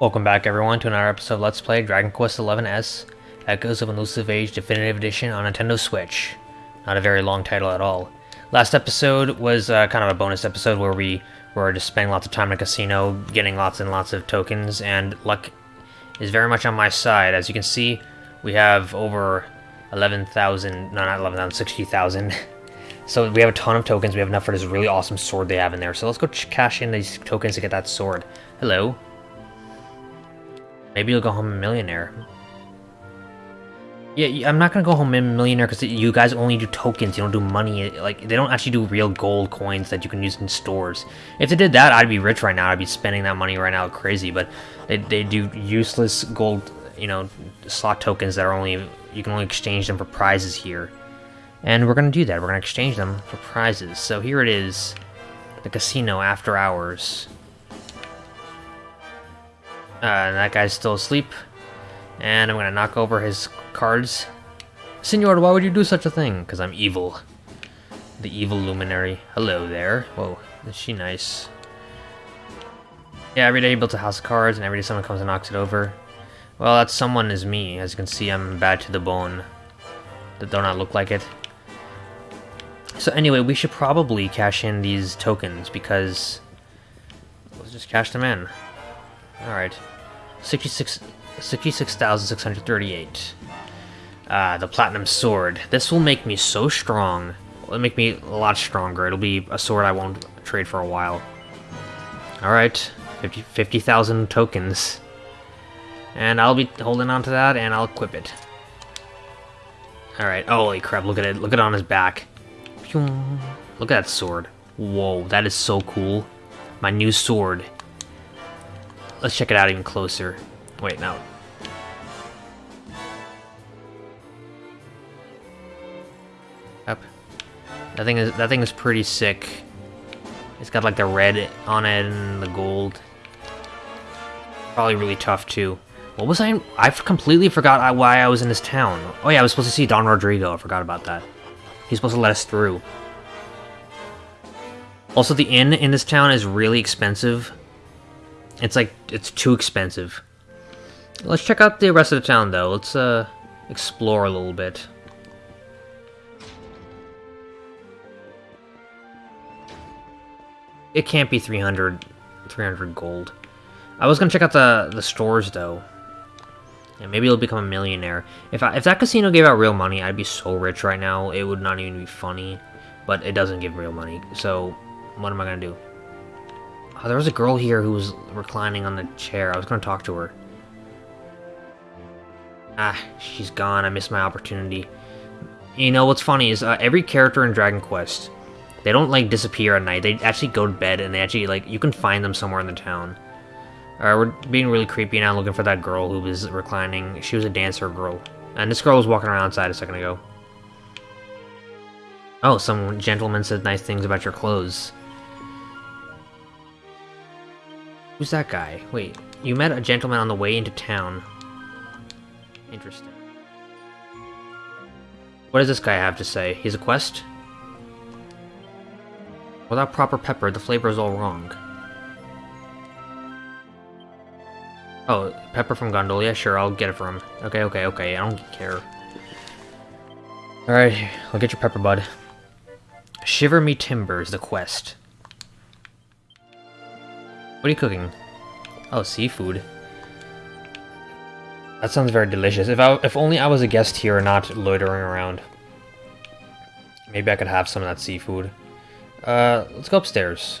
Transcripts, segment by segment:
Welcome back everyone to another episode of Let's Play Dragon Quest XI S Echoes of an Elusive Age Definitive Edition on Nintendo Switch. Not a very long title at all. Last episode was uh, kind of a bonus episode where we were just spending lots of time in a casino, getting lots and lots of tokens, and luck is very much on my side. As you can see, we have over 11,000, no not 11,000, 60,000. So we have a ton of tokens, we have enough for this really awesome sword they have in there. So let's go cash in these tokens to get that sword. Hello. Maybe you'll go home a millionaire. Yeah, I'm not gonna go home a millionaire because you guys only do tokens, you don't do money. Like, they don't actually do real gold coins that you can use in stores. If they did that, I'd be rich right now. I'd be spending that money right now crazy, but they, they do useless gold, you know, slot tokens that are only, you can only exchange them for prizes here. And we're gonna do that. We're gonna exchange them for prizes. So here it is, the casino after hours. Uh, and that guy's still asleep. And I'm gonna knock over his cards. Senor, why would you do such a thing? Because I'm evil. The evil luminary. Hello there. Whoa, is she nice? Yeah, every day he builds a house of cards, and every day someone comes and knocks it over. Well, that someone is me. As you can see, I'm bad to the bone. That do not look like it. So anyway, we should probably cash in these tokens, because... Let's just cash them in. Alright. 66 66,638. Ah, the Platinum Sword. This will make me so strong. It'll make me a lot stronger. It'll be a sword I won't trade for a while. Alright, 50,000 50, tokens. And I'll be holding on to that, and I'll equip it. Alright, holy crap, look at it. Look at it on his back. Look at that sword. Whoa, that is so cool. My new sword. Let's check it out even closer. Wait, no. Yep. That thing is that thing is pretty sick. It's got like the red on it and the gold. Probably really tough too. What was I? I completely forgot why I was in this town. Oh yeah, I was supposed to see Don Rodrigo. I forgot about that. He's supposed to let us through. Also, the inn in this town is really expensive. It's like, it's too expensive. Let's check out the rest of the town, though. Let's, uh, explore a little bit. It can't be 300, 300 gold. I was gonna check out the, the stores, though. Yeah, maybe it'll become a millionaire. If, I, if that casino gave out real money, I'd be so rich right now. It would not even be funny. But it doesn't give real money, so what am I gonna do? Oh, there was a girl here who was reclining on the chair. I was gonna talk to her. Ah, she's gone. I missed my opportunity. You know, what's funny is uh, every character in Dragon Quest, they don't, like, disappear at night. They actually go to bed, and they actually, like, you can find them somewhere in the town. Alright, we're being really creepy now, looking for that girl who was reclining. She was a dancer girl. And this girl was walking around outside a second ago. Oh, some gentleman said nice things about your clothes. Who's that guy? Wait, you met a gentleman on the way into town. Interesting. What does this guy have to say? He's a quest? Without proper pepper, the flavor is all wrong. Oh, pepper from Gondolia? Sure, I'll get it from him. Okay, okay, okay, I don't care. Alright, I'll get your pepper, bud. Shiver Me Timbers, the quest. What are you cooking? Oh, seafood. That sounds very delicious. If I, if only I was a guest here and not loitering around. Maybe I could have some of that seafood. Uh, let's go upstairs.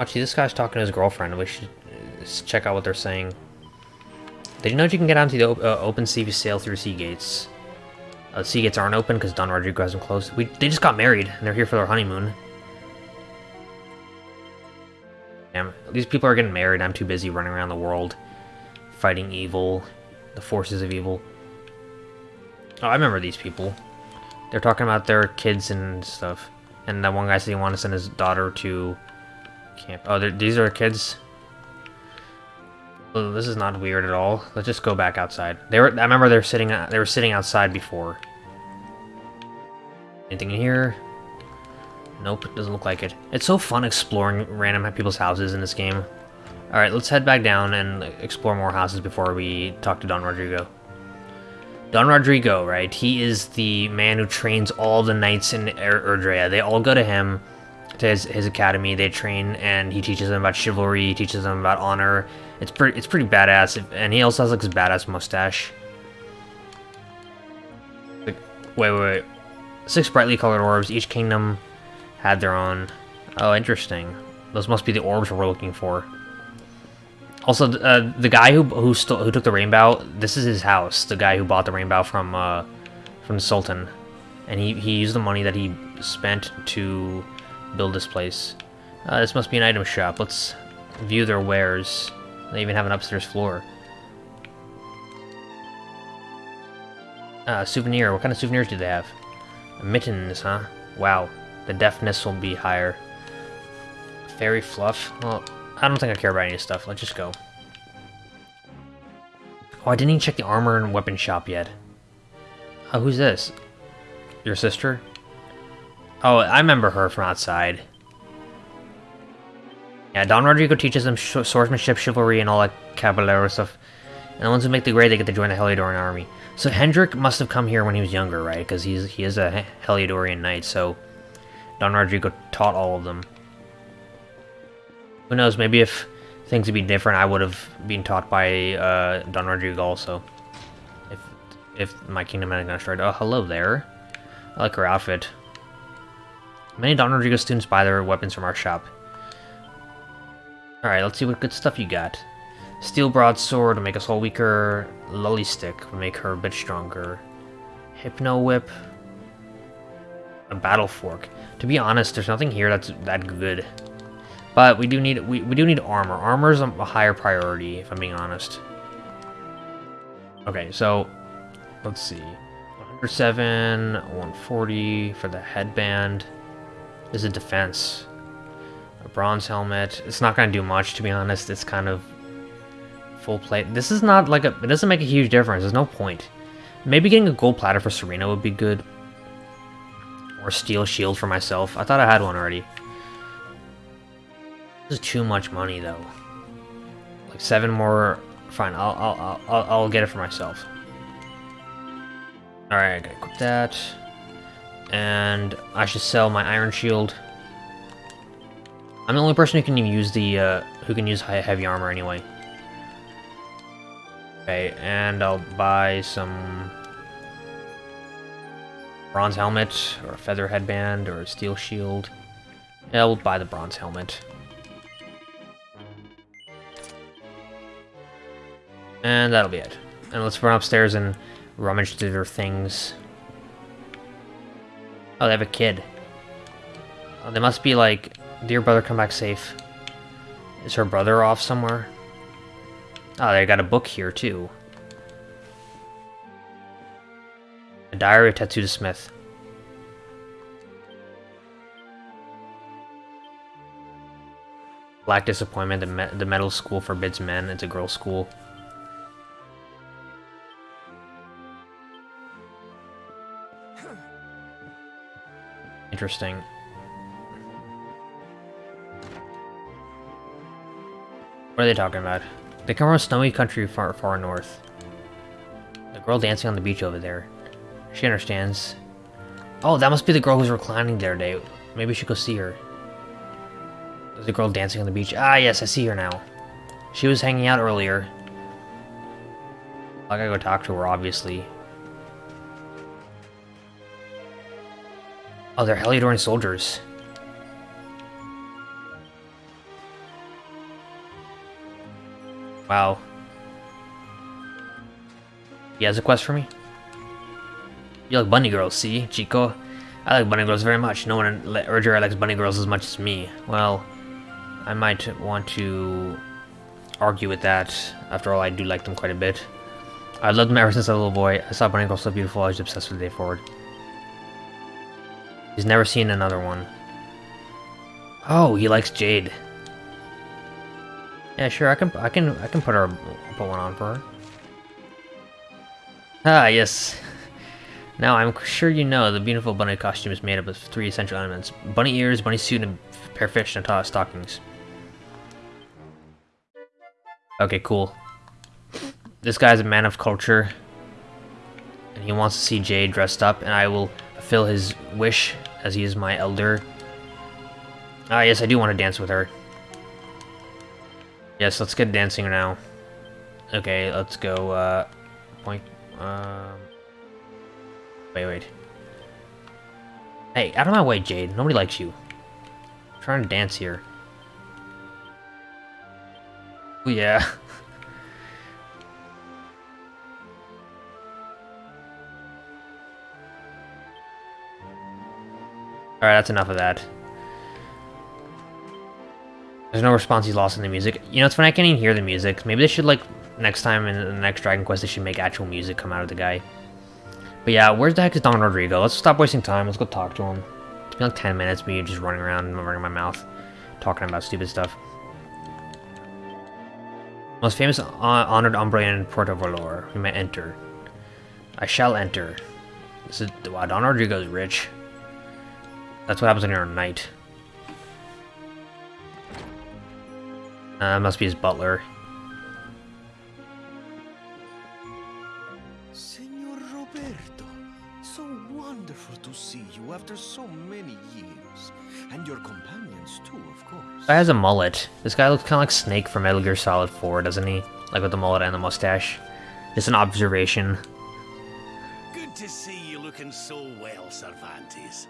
Actually, this guy's talking to his girlfriend. We should uh, check out what they're saying. Did you know you can get onto the uh, open sea you sail through sea gates? Uh, sea gates aren't open because Don Rodrigo hasn't closed. We, they just got married, and they're here for their honeymoon. Damn, these people are getting married. I'm too busy running around the world fighting evil, the forces of evil. Oh, I remember these people. They're talking about their kids and stuff. And that one guy said he wanted to send his daughter to camp. Oh, these are kids? This is not weird at all. Let's just go back outside. They were. I remember they were sitting. They were sitting outside before. Anything in here? Nope, doesn't look like it. It's so fun exploring random people's houses in this game. Alright, let's head back down and explore more houses before we talk to Don Rodrigo. Don Rodrigo, right? He is the man who trains all the knights in er Erdrea. They all go to him, to his, his academy. They train, and he teaches them about chivalry, he teaches them about honor. It's pretty, it's pretty badass, and he also has like his badass mustache. Like, wait, wait, wait. Six brightly colored orbs. Each kingdom had their own. Oh, interesting. Those must be the orbs we're looking for. Also, uh, the guy who who, who took the rainbow, this is his house. The guy who bought the rainbow from uh, from the Sultan, and he he used the money that he spent to build this place. Uh, this must be an item shop. Let's view their wares. They even have an upstairs floor. Uh, souvenir. What kind of souvenirs do they have? Mittens, huh? Wow. The deftness will be higher. Fairy fluff? Well, I don't think I care about any stuff. Let's just go. Oh, I didn't even check the armor and weapon shop yet. Oh, who's this? Your sister? Oh, I remember her from outside. Yeah, Don Rodrigo teaches them swordsmanship, chivalry, and all that caballero stuff. And the ones who make the grade, they get to join the Heliodorian army. So Hendrik must have come here when he was younger, right? Because he's he is a Heliodorian knight, so Don Rodrigo taught all of them. Who knows, maybe if things would be different, I would have been taught by uh, Don Rodrigo also. If if my kingdom hadn't gone straight. Oh, hello there. I like her outfit. Many Don Rodrigo students buy their weapons from our shop. Alright, let's see what good stuff you got. Steel broadsword will make us all weaker. Lully stick will make her a bit stronger. Hypno whip. A battle fork. To be honest, there's nothing here that's that good. But we do need we, we do need armor. Armor is a higher priority, if I'm being honest. Okay, so let's see. 107, 140 for the headband. Is a defense. A bronze helmet. It's not gonna do much to be honest. It's kind of full plate. This is not like a it doesn't make a huge difference. There's no point. Maybe getting a gold platter for Serena would be good. Or steel shield for myself. I thought I had one already. This is too much money, though. Like seven more. Fine, I'll I'll I'll I'll get it for myself. All right, I gotta equip that, and I should sell my iron shield. I'm the only person who can even use the uh, who can use heavy armor anyway. Okay, and I'll buy some bronze helmet or a feather headband or a steel shield. Yeah, we'll buy the bronze helmet. And that'll be it. And let's run upstairs and rummage through their things. Oh, they have a kid. Oh, they must be like, dear brother, come back safe. Is her brother off somewhere? Oh, they got a book here, too. A diary of Tetsuda Smith. Black Disappointment, the, me the metal school forbids men. It's a girls' school. Interesting. What are they talking about? They come from a snowy country far, far north. The girl dancing on the beach over there. She understands. Oh, that must be the girl who's reclining there today. Maybe we should go see her. There's a girl dancing on the beach. Ah, yes, I see her now. She was hanging out earlier. I gotta go talk to her, obviously. Oh, they're Heliodorian soldiers. Wow. He has a quest for me? You like bunny girls, see, Chico? I like bunny girls very much. No one in Erdrea likes bunny girls as much as me. Well, I might want to argue with that. After all, I do like them quite a bit. I loved them ever since I was a little boy. I saw bunny girls so beautiful, I was obsessed with the day forward. He's never seen another one. Oh, he likes Jade. Yeah, sure. I can, I can, I can put her, put one on for her. Ah, yes. Now, I'm sure you know the beautiful bunny costume is made up of three essential elements. Bunny ears, bunny suit, and pair of fish and stockings. Okay, cool. This guy's a man of culture. And he wants to see Jade dressed up, and I will fulfill his wish as he is my elder. Ah, yes, I do want to dance with her. Yes, let's get dancing now. Okay, let's go, uh, point, um... Wait, wait. Hey, out of my way, Jade. Nobody likes you. I'm trying to dance here. Oh, yeah. Alright, that's enough of that. There's no response he's lost in the music. You know, it's funny, I can't even hear the music. Maybe they should, like, next time in the next Dragon Quest, they should make actual music come out of the guy. But yeah, where's the heck is Don Rodrigo? Let's stop wasting time. Let's go talk to him. It's been like 10 minutes, me just running around and running my mouth, talking about stupid stuff. Most famous uh, honored Umbrian in Puerto Valor. We may enter. I shall enter. This is wow, Don Rodrigo's rich. That's what happens when you're a knight. Uh, must be his butler. Senor Roberto, so wonderful to see you after so many years. And your companions too, of course. Guy has a mullet. This guy looks kind of like Snake from Metal Gear Solid 4, doesn't he? Like with the mullet and the mustache. Just an observation. Good to see you looking so well, Cervantes.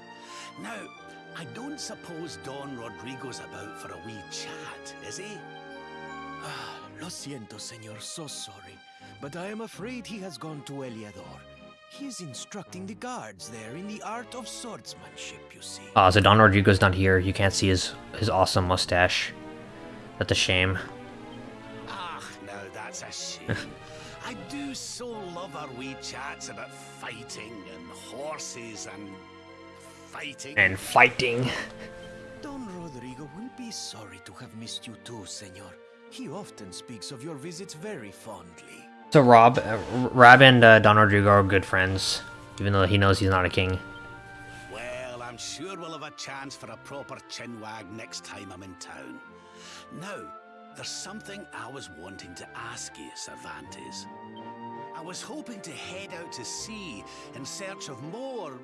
Now, I don't suppose Don Rodrigo's about for a wee chat, is he? Ah, lo siento, senor, so sorry. But I am afraid he has gone to Heliodor. He is instructing the guards there in the art of swordsmanship, you see. Ah, so Don Rodrigo's not here. You can't see his, his awesome mustache. That's a shame. Ah, now that's a shame. I do so love our wee chats about fighting and horses and fighting. And fighting. Don Rodrigo will be sorry to have missed you too, senor. He often speaks of your visits very fondly. So Rob, uh, Rob and uh, Don Rodrigo are good friends, even though he knows he's not a king. Well, I'm sure we'll have a chance for a proper chinwag next time I'm in town. Now, there's something I was wanting to ask you, Cervantes. I was hoping to head out to sea in search of more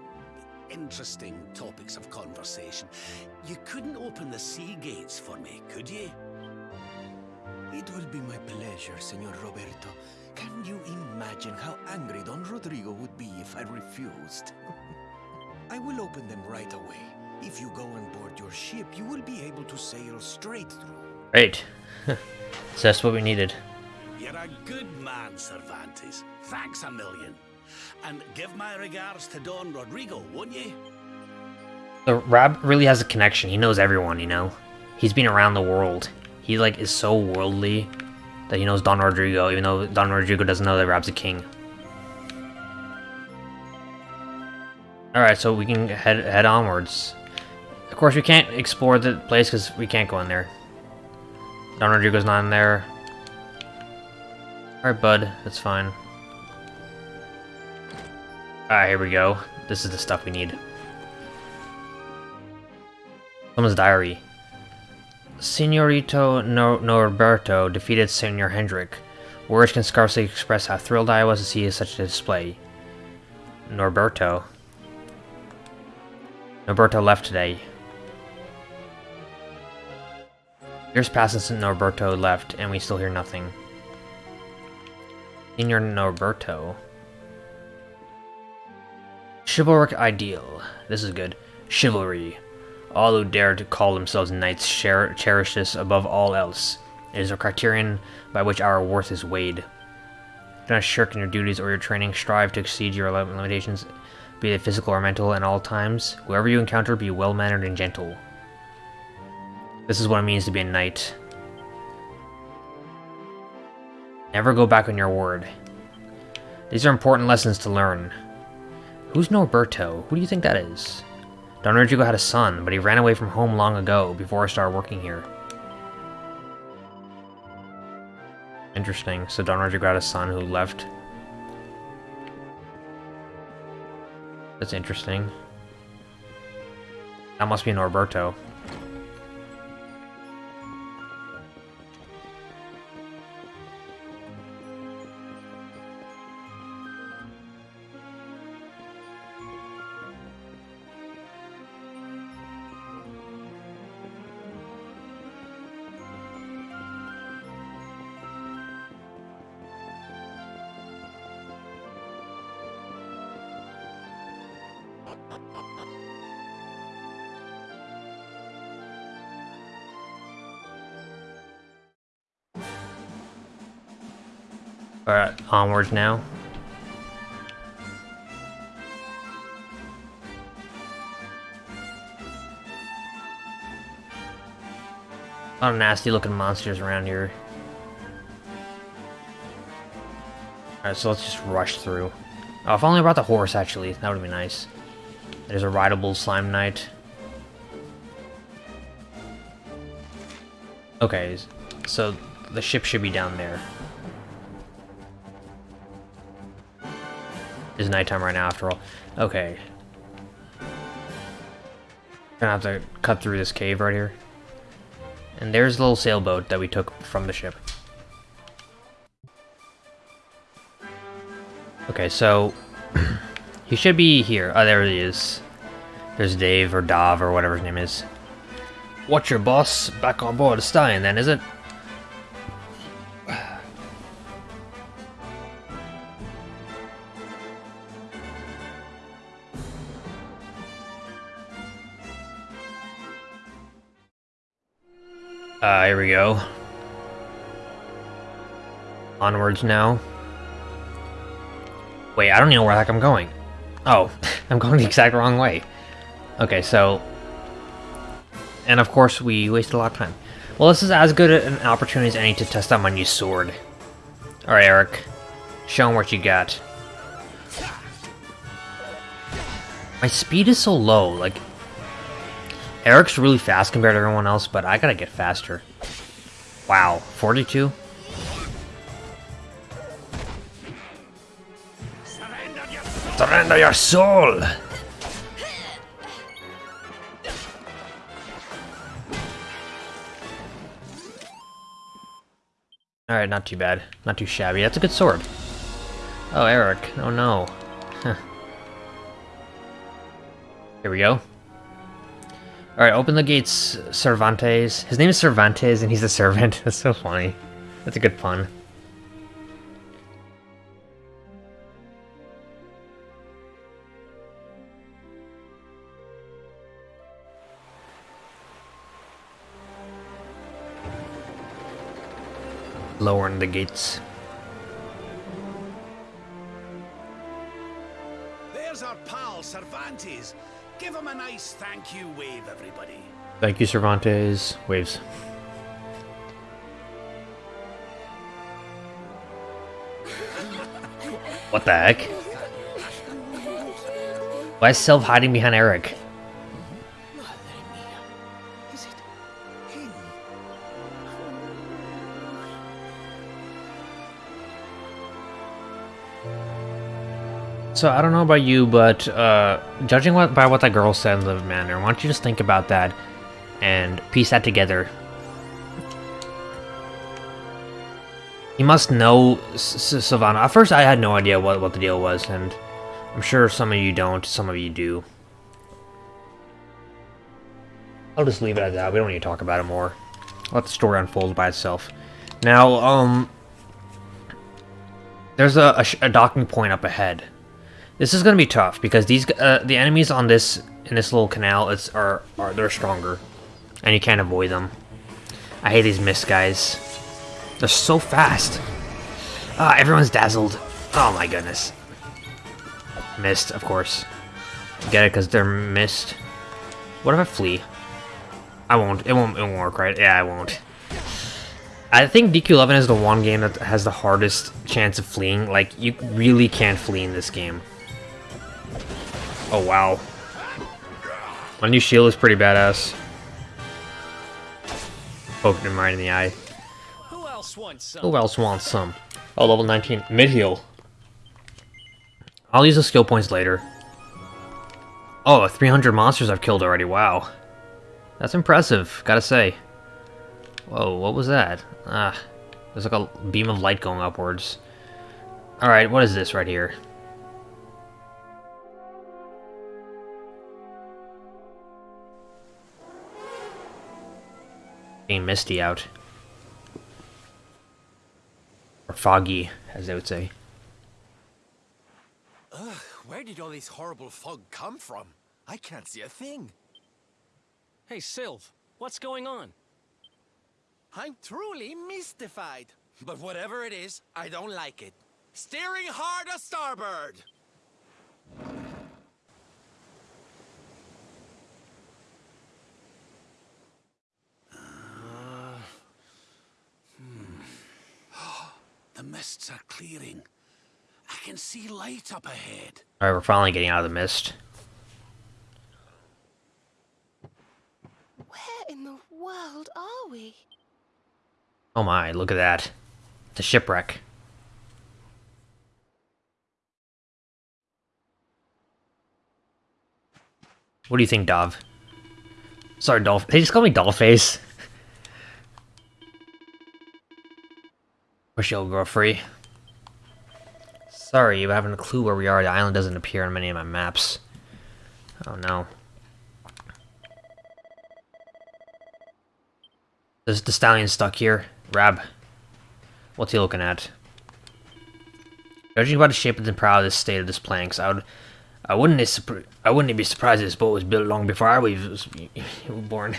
interesting topics of conversation. You couldn't open the sea gates for me, could you? It will be my pleasure, Senor Roberto. Can you imagine how angry Don Rodrigo would be if I refused? I will open them right away. If you go on board your ship, you will be able to sail straight through. Great. so that's what we needed. You're a good man, Cervantes. Thanks a million. And give my regards to Don Rodrigo, won't you? So really has a connection. He knows everyone, you know? He's been around the world. He, like, is so worldly that he knows Don Rodrigo, even though Don Rodrigo doesn't know that Rob's a king. Alright, so we can head head onwards. Of course, we can't explore the place because we can't go in there. Don Rodrigo's not in there. Alright, bud. That's fine. Alright, here we go. This is the stuff we need. Someone's diary. Senorito Nor Norberto defeated Senor Hendrik. Words can scarcely express how thrilled I was to see such a display. Norberto. Norberto left today. Years passed since Norberto left, and we still hear nothing. Senor Norberto. Chivalric ideal. This is good. Chivalry. All who dare to call themselves knights cher cherish this above all else. It is a criterion by which our worth is weighed. Do not shirk in your duties or your training. Strive to exceed your limitations, be they physical or mental, at all times. Whoever you encounter, be well-mannered and gentle. This is what it means to be a knight. Never go back on your word. These are important lessons to learn. Who's Norberto? Who do you think that is? Don Rodrigo had a son, but he ran away from home long ago, before I started working here. Interesting. So Don Rodrigo had a son who left. That's interesting. That must be Norberto. Onwards now. A lot of nasty looking monsters around here. Alright, so let's just rush through. Oh, if only I brought the horse, actually. That would be nice. There's a rideable slime knight. Okay, so the ship should be down there. It's nighttime right now, after all. Okay. Gonna have to cut through this cave right here. And there's the little sailboat that we took from the ship. Okay, so... he should be here. Oh, there he is. There's Dave, or Dav, or whatever his name is. What's your boss? Back on board Stein, then, is it? Uh, here we go. Onwards now. Wait, I don't even know where the heck I'm going. Oh, I'm going the exact wrong way. Okay, so... And of course, we wasted a lot of time. Well, this is as good an opportunity as any to test out my new sword. Alright, Erik. Show him what you got. My speed is so low, like... Erik's really fast compared to everyone else, but I gotta get faster. Wow, 42? Surrender your soul! Alright, not too bad. Not too shabby. That's a good sword. Oh, Erik. Oh no. Here we go. Alright, open the gates, Cervantes. His name is Cervantes and he's a servant. That's so funny. That's a good pun. Lowering the gates. There's our pal, Cervantes. Give him a nice thank you wave, everybody. Thank you, Cervantes. Waves. what the heck? Why is Sylv hiding behind Erik? So I don't know about you, but uh, judging what, by what that girl said in the manner, why don't you just think about that and piece that together? You must know S S Savannah. At first, I had no idea what, what the deal was, and I'm sure some of you don't, some of you do. I'll just leave it at that. We don't need to talk about it more. Let the story unfold by itself. Now, um, there's a, a, a docking point up ahead. This is gonna be tough because these uh, the enemies on this in this little canal it's are are they're stronger, and you can't avoid them. I hate these mist guys. They're so fast. Ah, everyone's dazzled. Oh my goodness. Mist, of course. Get it? Because they're mist. What if I flee? I won't. It won't. It won't work, right? Yeah, I won't. I think DQ11 is the one game that has the hardest chance of fleeing. Like, you really can't flee in this game. Oh, wow. My new shield is pretty badass. Poked him right in the eye. Who else wants some? Who else wants some? Oh, level 19. Mid-heal. I'll use the skill points later. Oh, 300 monsters I've killed already, wow. That's impressive, gotta say. Whoa, what was that? Ah, there's like a beam of light going upwards. Alright, what is this right here? Being misty out. Or foggy, as they would say. Ugh, where did all this horrible fog come from? I can't see a thing. Hey, Sylv, what's going on? I'm truly mystified. But whatever it is, I don't like it. Steering hard a starboard! The mists are clearing. I can see light up ahead. Alright, we're finally getting out of the mist. Where in the world are we? Oh my, look at that. The shipwreck. What do you think, Dov? Sorry, Dolph. They just call me Dollface. Wish you'll go free. Sorry, you haven't a clue where we are. The island doesn't appear on many of my maps. Oh no. Is the stallion stuck here? Rab. What's he looking at? Judging by the shape and the prow of the state of this planks, I would, I wouldn't, I wouldn't be surprised if this boat was built long before I was born.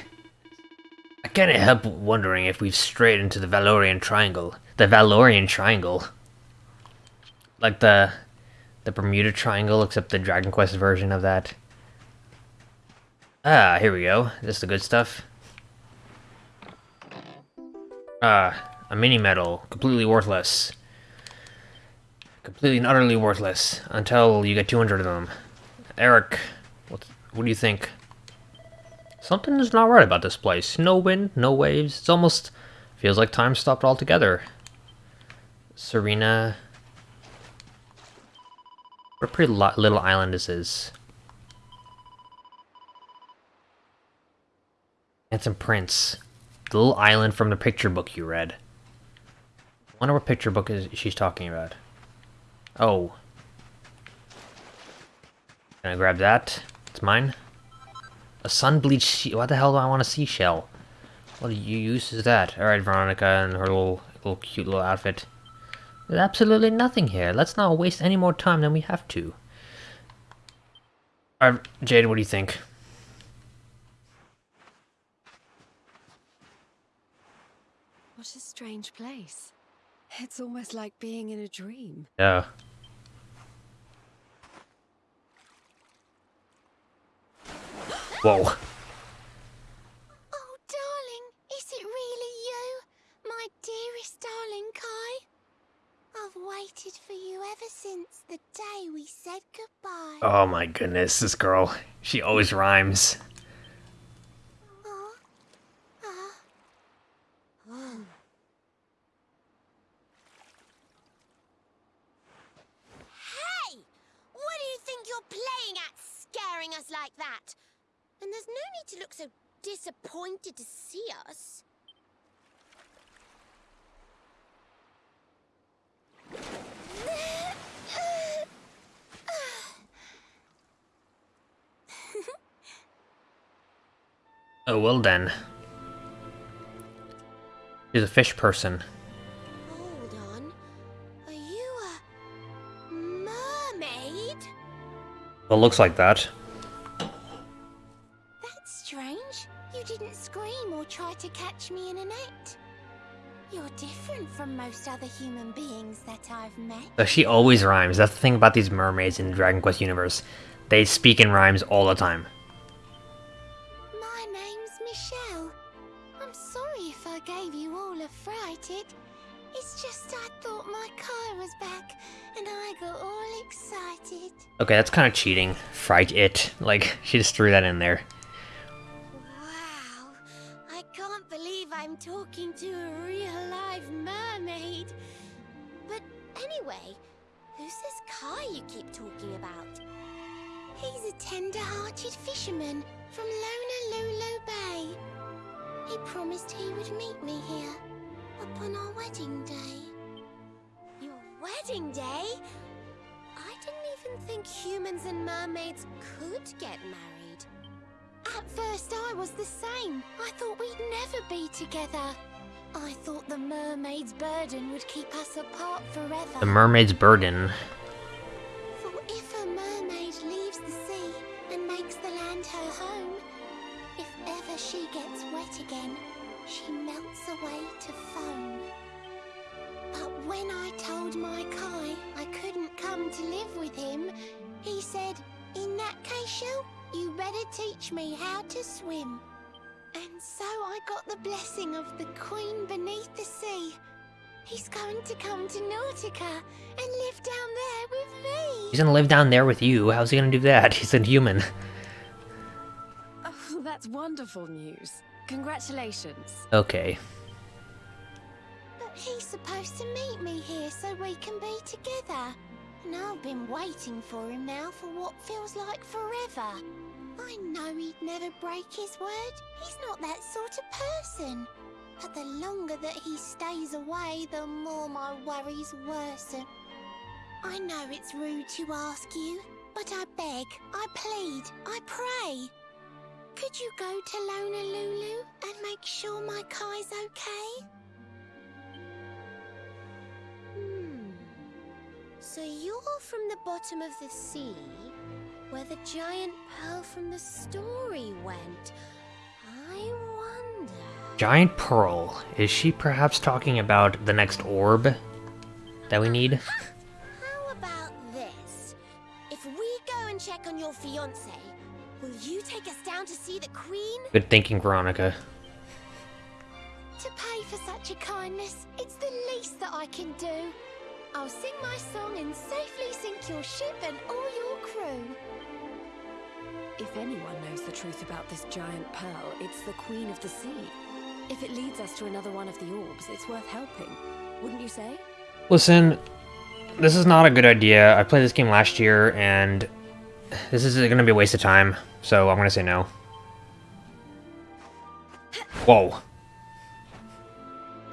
Can't help wondering if we've strayed into the Valorian Triangle. The Valorian Triangle, like the, the Bermuda Triangle, except the Dragon Quest version of that. Ah, here we go. This is the good stuff. Ah, a mini medal, completely worthless. Completely and utterly worthless until you get 200 of them. Erik, what, what do you think? Something is not right about this place. No wind, no waves. It's almost feels like time stopped altogether. Serena. What a pretty little island this is. Handsome Prince. The little island from the picture book you read. I wonder what picture book is she's talking about. Oh. Can I grab that? It's mine. A sun-bleached What the hell do I want a seashell? What use is that? Alright, Veronica and her little, little cute little outfit. There's absolutely nothing here. Let's not waste any more time than we have to. Alright, Jade, what do you think? What a strange place. It's almost like being in a dream. Yeah. Whoa. Oh, darling, is it really you? My dearest darling Kai? I've waited for you ever since the day we said goodbye. Oh my goodness, this girl. She always rhymes. Hey! What do you think you're playing at, scaring us like that? And there's no need to look so disappointed to see us. Oh, well then. She's a fish person. Hold on. Are you a mermaid? Well, looks like that. Different from most other human beings that I've met. So she always rhymes. That's the thing about these mermaids in the Dragon Quest universe. They speak in rhymes all the time. My name's Michelle. I'm sorry if I gave you all a fright. It, it's just I thought my car was back and I got all excited. Okay, that's kind of cheating. Fright it. Like, she just threw that in there. Talking to a real live mermaid. But anyway, who's this car you keep talking about? He's a tender-hearted fisherman from Luna Bay. He promised he would meet me here upon our wedding day. Your wedding day? I didn't even think humans and mermaids could get married. At first I was the same. I thought we'd never be together. I thought the mermaid's burden would keep us apart forever. The mermaid's burden. For if a mermaid leaves the sea and makes the land her home, if ever she gets wet again, she melts away to foam. But when I told my Kai I couldn't come to live with him, he said, In that case, Shell, you better teach me how to swim. And so I got the blessing of the Queen beneath the sea. He's going to come to Nautica and live down there with me. He's gonna live down there with you. How's he gonna do that? He's a human. Oh, that's wonderful news. Congratulations. Okay. But he's supposed to meet me here so we can be together. And I've been waiting for him now for what feels like forever. I know he'd never break his word. He's not that sort of person. But the longer that he stays away, the more my worries worsen. I know it's rude to ask you, but I beg, I plead, I pray. Could you go to Lonalulu and make sure my Kai's okay? Hmm. So you're from the bottom of the sea, where the giant pearl from the story went. I wonder. Giant Pearl. Is she perhaps talking about the next orb that we need? How about this? If we go and check on your fiance, will you take us down to see the queen? Good thinking, Veronica. To pay for such a kindness, it's the least that I can do. I'll sing my song and safely sink your ship and all your crew. If anyone knows the truth about this giant pearl, it's the Queen of the Sea. If it leads us to another one of the orbs, it's worth helping. Wouldn't you say? Listen, this is not a good idea. I played this game last year, and this is going to be a waste of time, so I'm going to say no. Whoa.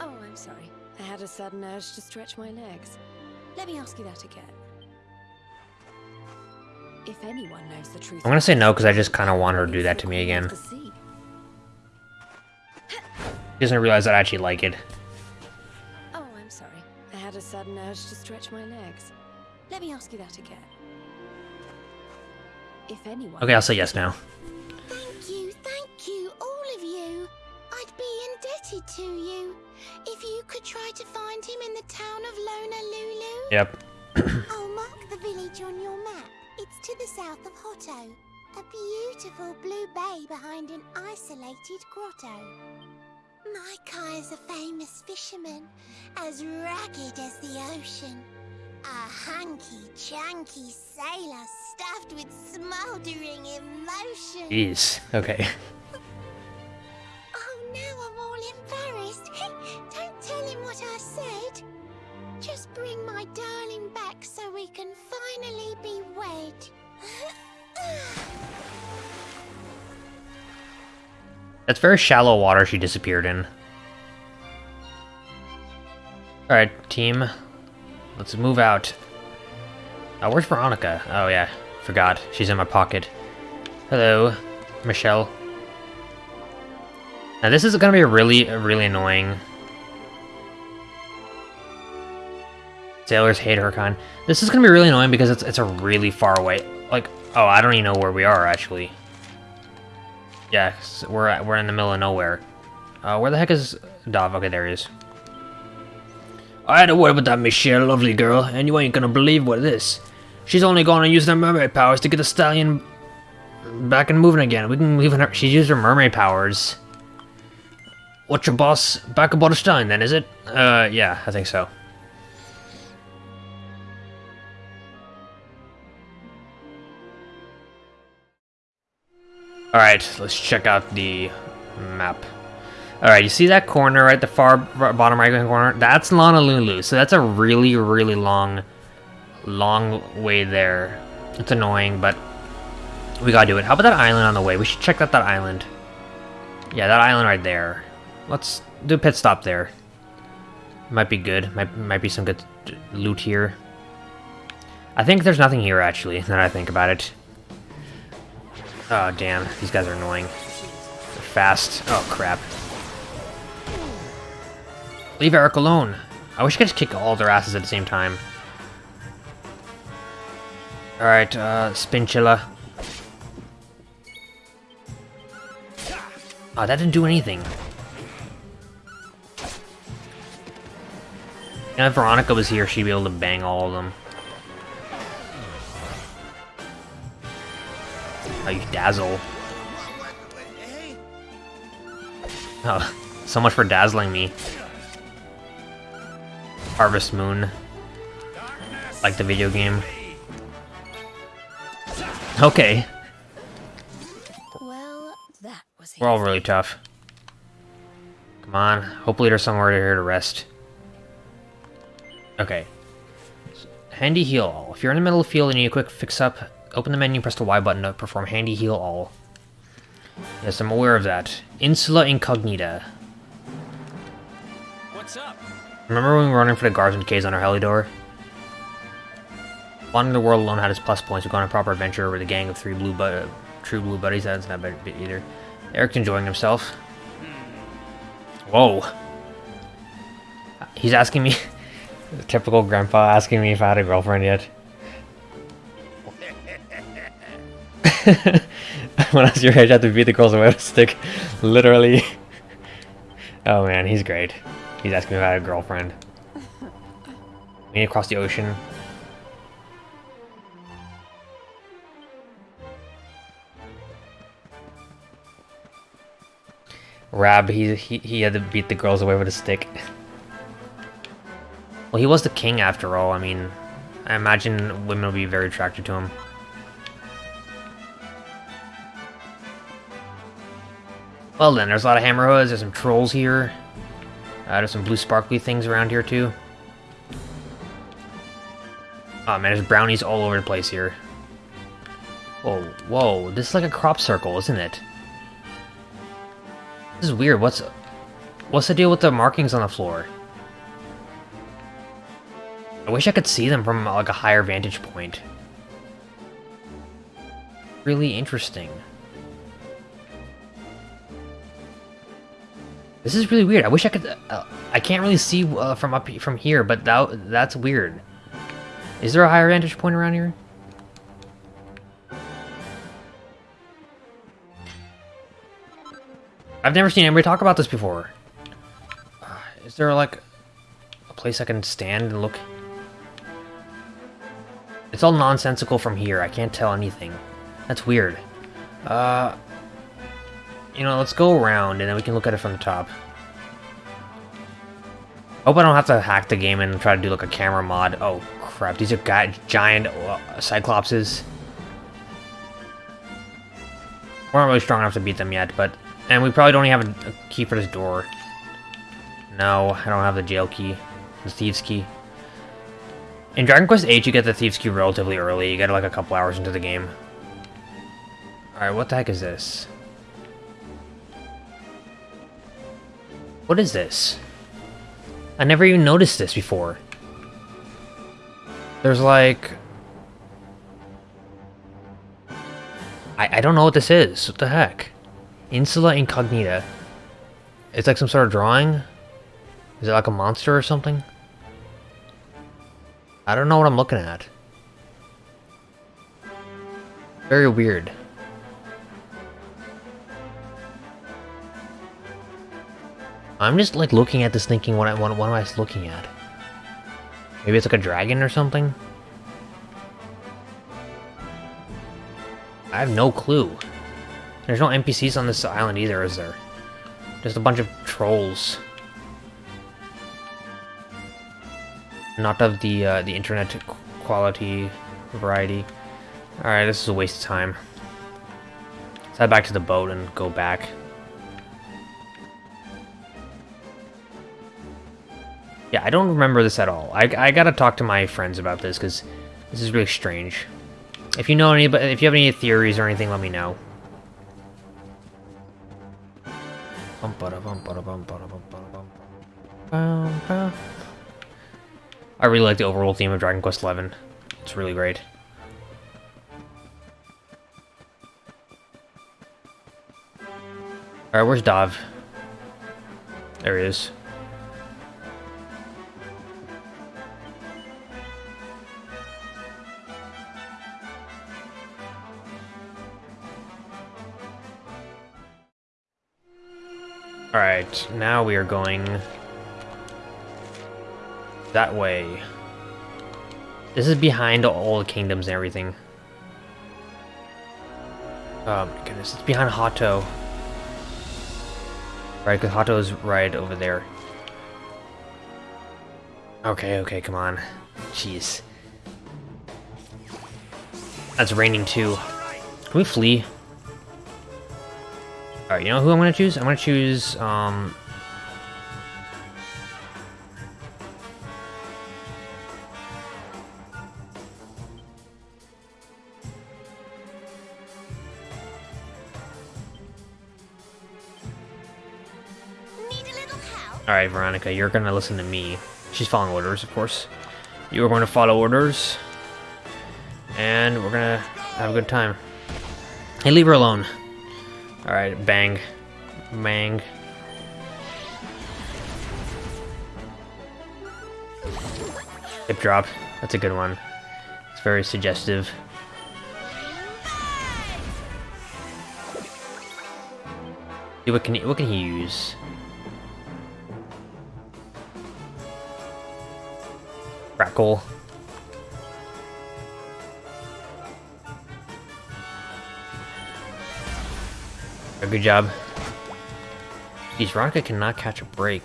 Oh, I'm sorry. I had a sudden urge to stretch my legs. Let me ask you that again. If anyone knows the truth, I'm gonna say no, because I just kinda want her to do that to me again. the Sea. He doesn't realize that I actually like it. Oh, I'm sorry. I had a sudden urge to stretch my legs. Let me ask you that again. If anyone Okay, I'll say yes now. Thank you, thank you, all of you. I'd be indebted to you. If you could try to find him in the town of Lonalulu. Yep. I'll mark the village on your map. It's to the south of Hotto. A beautiful blue bay behind an isolated grotto. My Kai is a famous fisherman, as ragged as the ocean. A hanky-chanky sailor stuffed with smouldering emotion. Jeez. Okay. Oh, now I'm all embarrassed. Don't tell him what I said. Just bring my darling back so we can finally be wed. That's very shallow water she disappeared in. Alright, team. Let's move out. Oh, where's Veronica? Oh, yeah. Forgot. She's in my pocket. Hello, Michelle. Now, this is gonna be really, really annoying. Sailors hate her kind. This is gonna be really annoying because it's, it's a really far away. Like, oh, I don't even know where we are, actually. Yeah, we're we're in the middle of nowhere. Uh, where the heck is Dov? Okay, there he is. I had a word with that Michelle, lovely girl, and you ain't gonna believe what it is. She's only gonna use her mermaid powers to get the stallion back and moving again. We can leave her. She used her mermaid powers. What's your boss back aboard the stallion then? Is it? Uh, yeah, I think so. Alright, let's check out the map. Alright, you see that corner right the far bottom right hand corner? That's Lonalulu, so that's a really, really long, long way there. It's annoying, but We gotta do it. How about that island on the way? We should check out that island. Yeah, that island right there. Let's do a pit stop there. Might be good. Might, might be some good loot here. I think there's nothing here, actually, now that I think about it. Oh, damn. These guys are annoying. They're fast. Oh, crap. Leave Erik alone. I wish I could just kick all their asses at the same time. Alright, uh, Spinchilla. Oh, that didn't do anything. If Veronica was here, she'd be able to bang all of them. Oh, you dazzle. Oh, so much for dazzling me. Harvest Moon. Like the video game. Okay. Well, that was We're all really tough. Come on. Hopefully there's somewhere here to rest. Okay. Handy heal all. If you're in the middle of the field and you need a quick fix up, open the menu press the Y button to perform handy heal all. Yes, I'm aware of that. Insula Incognita. What's up? Remember when we were running for the Guardsman Caves on our Heliodor? Wandering the world alone had its plus points. We've gone on a proper adventure with a gang of three blue bu true blue buddies. That's not bad either. Erik's enjoying himself. Whoa. He's asking me... typical grandpa asking me if I had a girlfriend yet. when I was your age, I had to beat the girls away with a stick. Literally. Oh man, he's great. He's asking me had a girlfriend. We need to cross the ocean. Rab, he, he he had to beat the girls away with a stick. Well, he was the king after all. I mean, I imagine women will be very attracted to him. Well then, there's a lot of hammerhoods, there's some trolls here. Uh, there's some blue sparkly things around here too. Oh man, there's brownies all over the place here. Whoa, whoa, this is like a crop circle, isn't it? This is weird, what's... What's the deal with the markings on the floor? I wish I could see them from like a higher vantage point. Really interesting. This is really weird. I wish I could. Uh, I can't really see uh, from up from here, but that that's weird. Is there a higher vantage point around here? I've never seen anybody talk about this before. Uh, is there like a place I can stand and look? It's all nonsensical from here. I can't tell anything. That's weird. Uh, you know, let's go around and then we can look at it from the top. Hope I don't have to hack the game and try to do like a camera mod. Oh crap, these are gi giant uh, cyclopses. We're not really strong enough to beat them yet, but... And we probably don't even have a, a key for this door. No, I don't have the jail key. The thieves key. In Dragon Quest VIII, you get the thieves key relatively early. You get it like a couple hours into the game. Alright, what the heck is this? What is this? I never even noticed this before. There's like... I, I don't know what this is. What the heck? Insula Incognita. It's like some sort of drawing? Is it like a monster or something? I don't know what I'm looking at. Very weird. I'm just like looking at this thinking what, I, what, what am I looking at? Maybe it's like a dragon or something? I have no clue. There's no NPCs on this island either, is there? Just a bunch of trolls. Not of the uh, the internet quality variety. Alright, this is a waste of time. Let's head back to the boat and go back. Yeah, I don't remember this at all. I, I gotta talk to my friends about this, because this is really strange. If you know any, if you have any theories or anything, let me know. I really like the overall theme of Dragon Quest XI. It's really great. Alright, where's Dav? There he is. Alright, now we are going that way. This is behind all the kingdoms and everything. Oh my goodness, it's behind Hotto. Right, because Hotto's right over there. Okay, okay, come on. Jeez. That's raining too. Can we flee? Alright, you know who I'm gonna choose? I'm gonna choose, um... Need a little help? Alright, Veronica, you're gonna listen to me. She's following orders, of course. You are going to follow orders. And we're gonna have a good time. Hey, leave her alone. Alright, bang. Bang. Hip drop. That's a good one. It's very suggestive. See, what can he, what can he use? Crackle. Good job. Geez, Veronica cannot catch a break.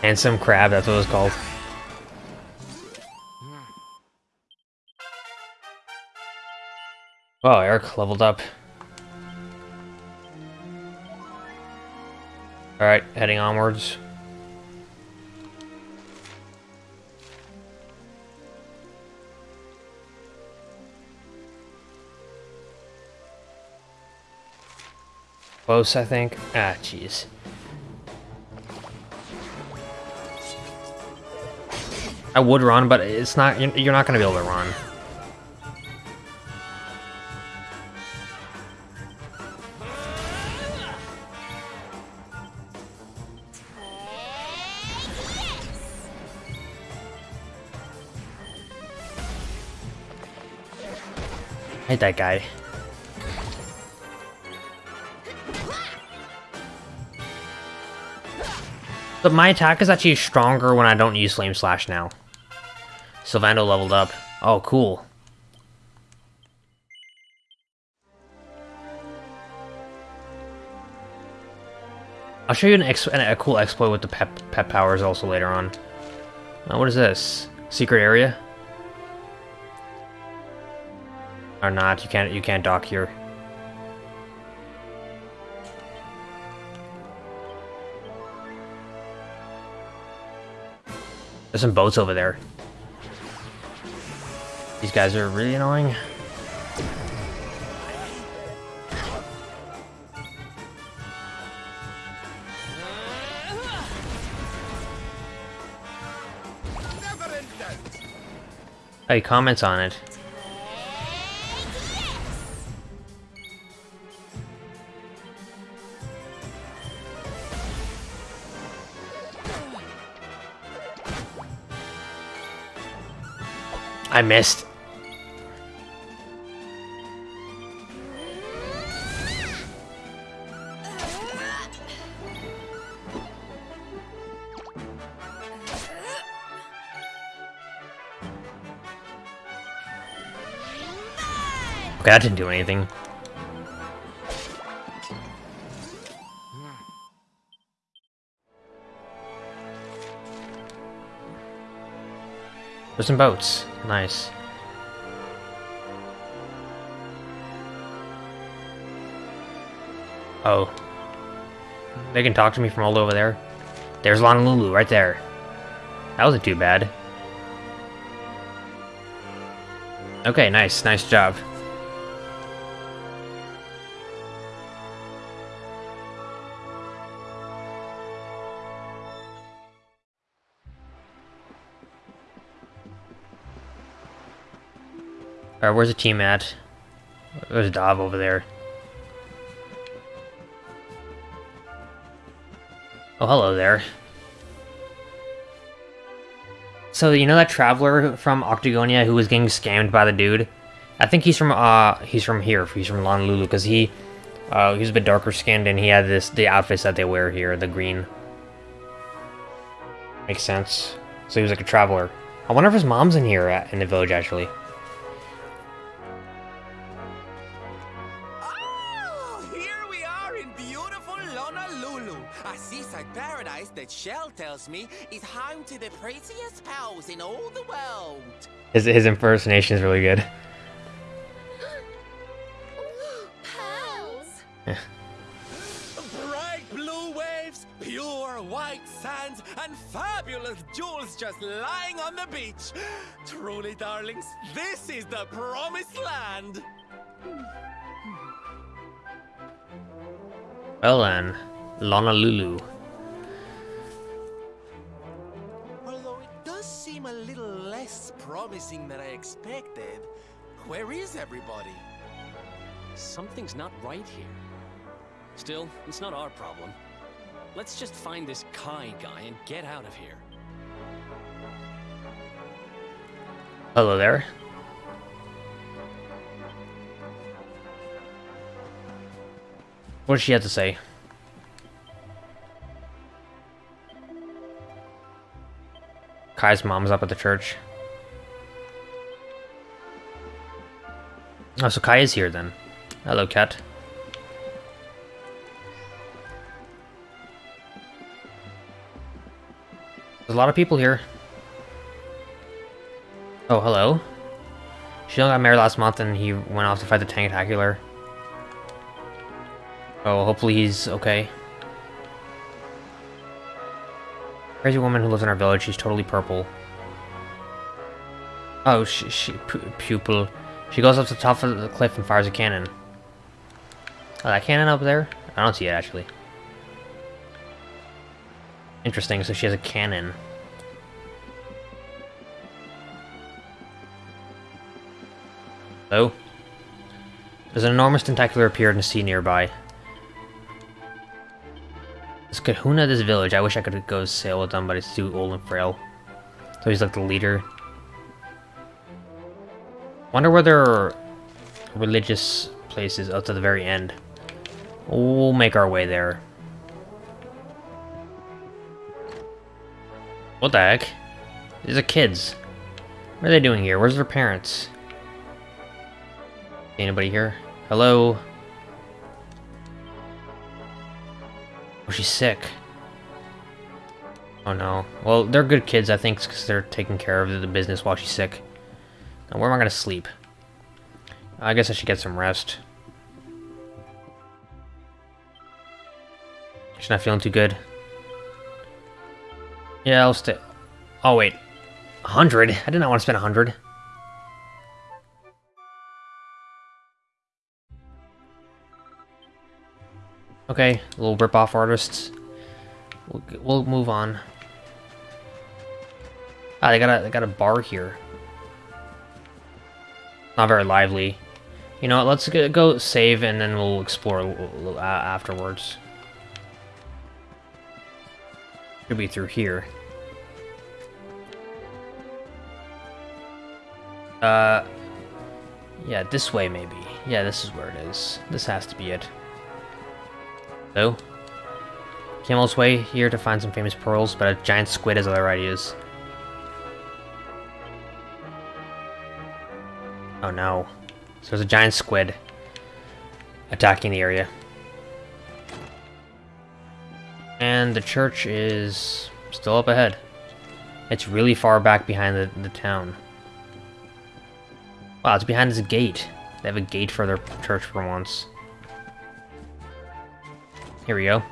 Handsome crab, that's what it was called. Wow, Erik leveled up. Alright, heading onwards. Close, I think. Ah, jeez. I would run, but it's not. you're- not gonna be able to run. Hate that guy. But my attack is actually stronger when I don't use Flame Slash now. Sylvando leveled up. Oh, cool. I'll show you an ex a cool exploit with the pep, pep powers also later on. Uh, what is this? Secret area? Or not? You can't. You can't dock here. There's some boats over there. These guys are really annoying. Hey, comments on it. I missed. Okay, that didn't do anything. There's some boats. Nice. Oh. They can talk to me from all over there. There's Lonalulu, right there. That wasn't too bad. Okay, nice. Nice job. Alright, where's the team at? There's Dav over there. Oh, hello there. So, you know that traveler from Octagonia who was getting scammed by the dude? I think he's from, uh, he's from here. He's from Lonalulu, because he, uh, he's a bit darker skinned and he had this, the outfits that they wear here, the green. Makes sense. So he was like a traveler. I wonder if his mom's in here at, in the village, actually. Shell tells me is home to the prettiest pals in all the world. His, his impersonation is really good. Pearls! Bright blue waves, pure white sands, and fabulous jewels just lying on the beach. Truly, darlings, this is the promised land. Well then, Lonalulu. Although promising than I expected. Where is everybody? Something's not right here. Still, it's not our problem. Let's just find this Kai guy and get out of here. Hello there. What does she have to say? Kai's mom's up at the church. Oh, so Kai is here then. Hello, cat. There's a lot of people here. Oh, hello. She only got married last month and he went off to fight the Tentacular. Oh, hopefully he's okay. Crazy woman who lives in our village. She's totally purple. Oh, she, she pu pupil. She goes up to the top of the cliff and fires a cannon. Oh, that cannon up there? I don't see it, actually. Interesting, so she has a cannon. Hello? There's an enormous tentacular appeared in the sea nearby. This kahuna this village. I wish I could go sail with them, but it's too old and frail. So he's like the leader. Wonder where there are religious places up to the very end. We'll make our way there. What the heck? These are kids. What are they doing here? Where's their parents? Anybody here? Hello? Oh, she's sick. Oh no. Well, they're good kids, I think, because they're taking care of the business while she's sick. Now, where am I gonna sleep? I guess I should get some rest. She's not feeling too good. Yeah, I'll stay. Oh, wait. 100? I did not want to spend 100. Okay, little rip-off artists. We'll, we'll move on. Ah, they got a they got a bar here. Not very lively. You know what? Let's go, save and then we'll explore uh, afterwards. Should be through here. Uh, yeah, this way maybe. Yeah, this is where it is. This has to be it. So, Camel's way here to find some famous pearls, but a giant squid has other ideas. Oh no. So there's a giant squid attacking the area. And the church is still up ahead. It's really far back behind the, the town. Wow, it's behind this gate. They have a gate for their church for once. Here we go.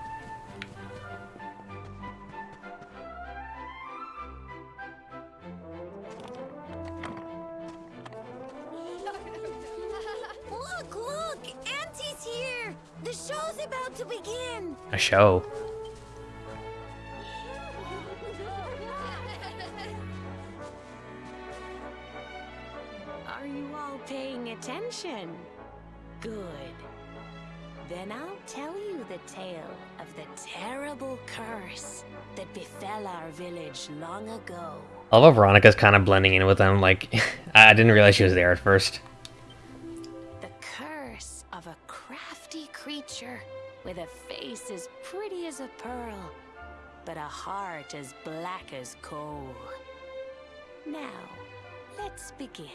A show. Are you all paying attention? Good. Then I'll tell you the tale of the terrible curse that befell our village long ago. Although Veronica's kind of blending in with them. Like, I didn't realize she was there at first. The curse of a crafty creature with a face as pretty as a pearl, but a heart as black as coal. Now, let's begin.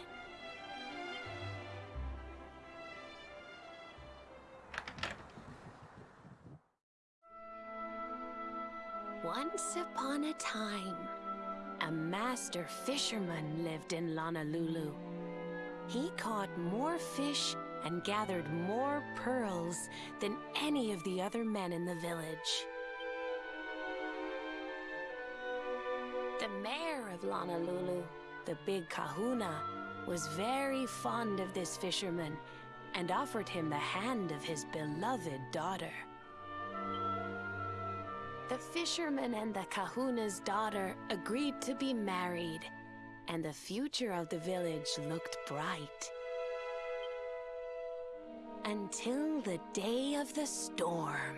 Once upon a time, a master fisherman lived in Lonalulu. He caught more fish and gathered more pearls than any of the other men in the village. The mayor of Lonalulu, the big kahuna, was very fond of this fisherman and offered him the hand of his beloved daughter. The fisherman and the kahuna's daughter agreed to be married, and the future of the village looked bright. Until the day of the storm.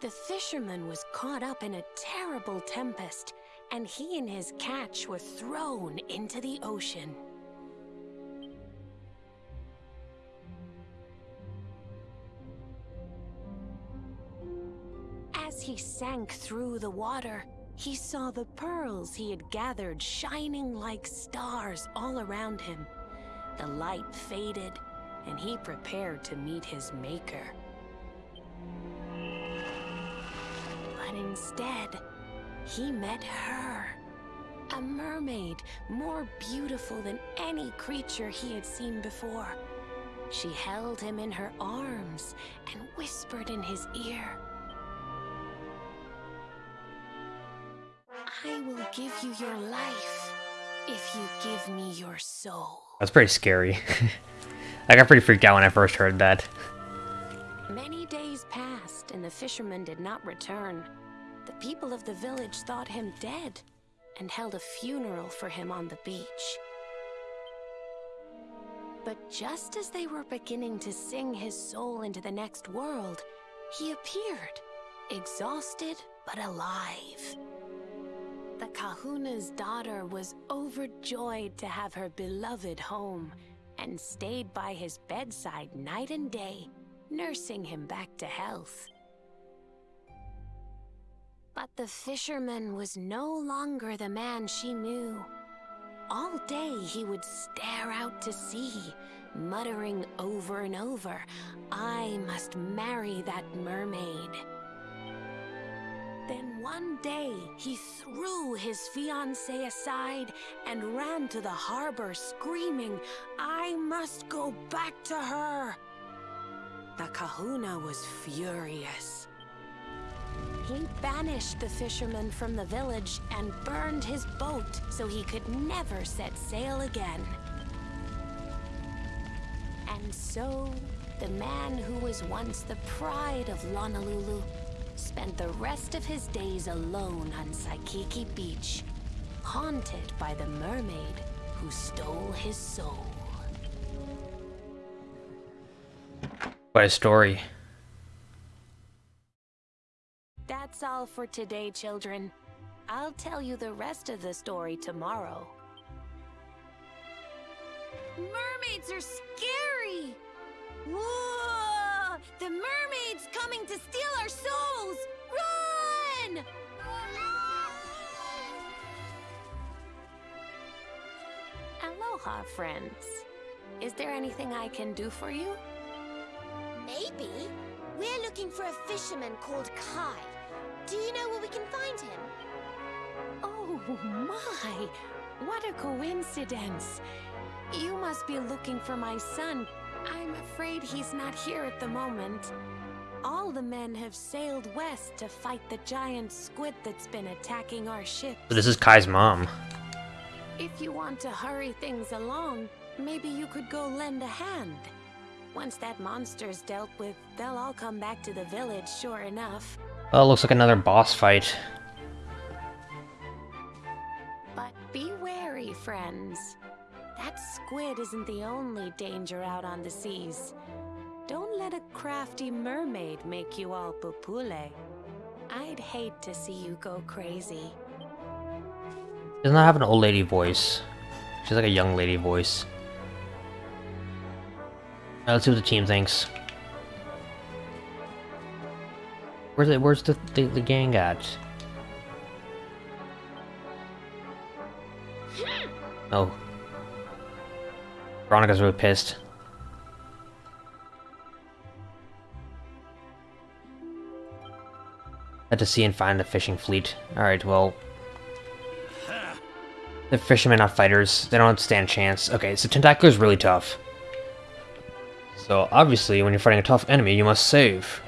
The fisherman was caught up in a terrible tempest, and he and his catch were thrown into the ocean. As he sank through the water, he saw the pearls he had gathered shining like stars all around him. The light faded, and he prepared to meet his maker. But instead, he met her. A mermaid more beautiful than any creature he had seen before. She held him in her arms and whispered in his ear. I will give you your life if you give me your soul. That's pretty scary. I got pretty freaked out when I first heard that. Many days passed and the fisherman did not return. The people of the village thought him dead and held a funeral for him on the beach. But just as they were beginning to sing his soul into the next world, he appeared, exhausted but alive. The kahuna's daughter was overjoyed to have her beloved home and stayed by his bedside night and day, nursing him back to health. But the fisherman was no longer the man she knew. All day he would stare out to sea, muttering over and over, I must marry that mermaid. Then one day, he threw his fiancée aside and ran to the harbor screaming, I must go back to her. The kahuna was furious. He banished the fisherman from the village and burned his boat so he could never set sail again. And so, the man who was once the pride of Lonalulu spent the rest of his days alone on Saikiki Beach, haunted by the mermaid who stole his soul. What a story. That's all for today, children. I'll tell you the rest of the story tomorrow. Mermaids are scary! Whoa! The mermaid's coming to steal our souls! Run! Aloha, friends. Is there anything I can do for you? Maybe. We're looking for a fisherman called Kai. Do you know where we can find him? Oh my! What a coincidence! You must be looking for my son. I'm afraid he's not here at the moment. All the men have sailed west to fight the giant squid that's been attacking our ship. This is Kai's mom. If you want to hurry things along, maybe you could go lend a hand. Once that monster's dealt with, they'll all come back to the village, sure enough. Well, looks like another boss fight. But be wary, friends. That squid isn't the only danger out on the seas. Don't let a crafty mermaid make you all pupule. I'd hate to see you go crazy. She does not have an old lady voice. She's like a young lady voice. Alright, let's see what the team thinks. Where's it? Where's the, the the gang at? Hmm. Oh. Veronica's really pissed. Had to see and find the fishing fleet. Alright, well. The fishermen are fighters. They don't stand a chance. Okay, so Tentacular is really tough. So obviously, when you're fighting a tough enemy, you must save.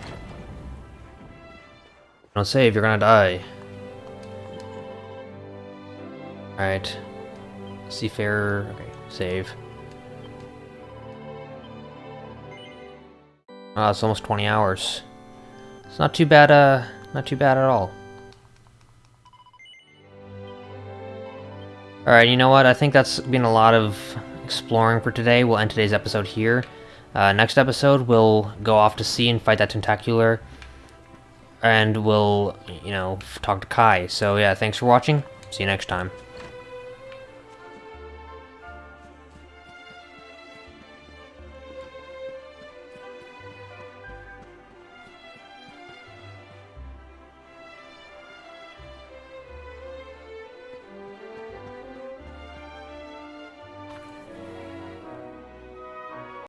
Don't save, you're gonna die. Alright. Seafarer. Okay, save. Ah, it's almost 20 hours. It's not too bad, uh, not too bad at all. Alright, you know what? I think that's been a lot of exploring for today. We'll end today's episode here. Uh, next episode, we'll go off to sea and fight that Tentacular. And we'll, you know, talk to Kai. So yeah, thanks for watching. See you next time.